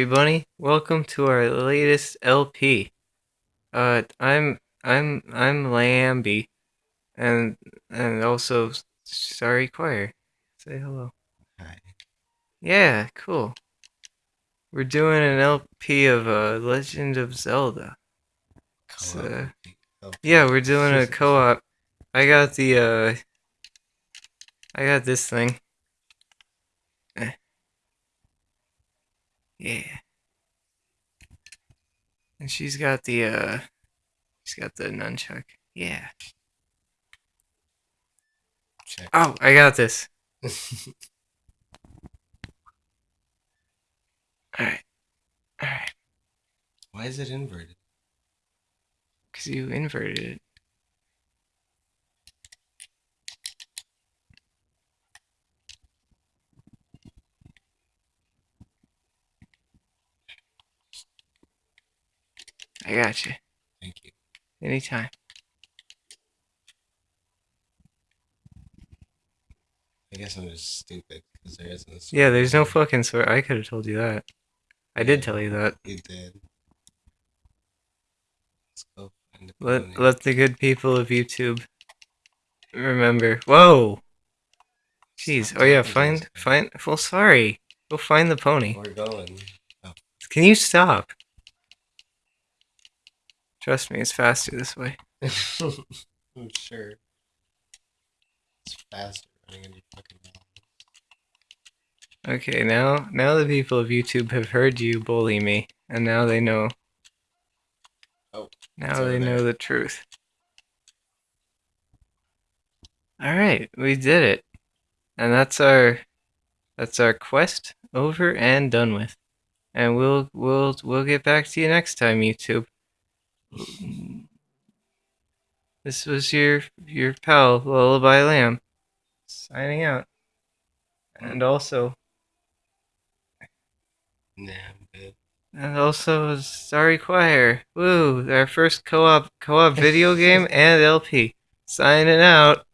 everybody. Welcome to our latest LP. Uh, I'm I'm I'm Lambie, and and also sorry choir. Say hello. Hi. Yeah, cool. We're doing an LP of uh, Legend of Zelda. Uh, yeah, we're doing a co-op. I got the uh, I got this thing. Yeah. And she's got the uh she's got the nunchuck. Yeah. Check. Oh, I got this. Alright. Alright. Why is it inverted? Cause you inverted it. I got you. Thank you. Anytime. I guess I'm just stupid because there isn't a Yeah, there's no sword. fucking swear. I could have told you that. I did tell you that. You did. Let's go find a Let pony. let the good people of YouTube remember. Whoa. Jeez. Oh yeah, find find. Well, sorry. Go find the pony. We're going. Oh. Can you stop? Trust me, it's faster this way. I'm sure. It's faster running into fucking. Okay, now now the people of YouTube have heard you bully me, and now they know. Oh, Now they know the truth. All right, we did it, and that's our that's our quest over and done with. And we'll we'll we'll get back to you next time, YouTube. Mm. This was your your pal Lullaby Lamb signing out, and also Nah, and also Sorry Choir. Woo! Our first co-op co-op video game and LP. Signing out.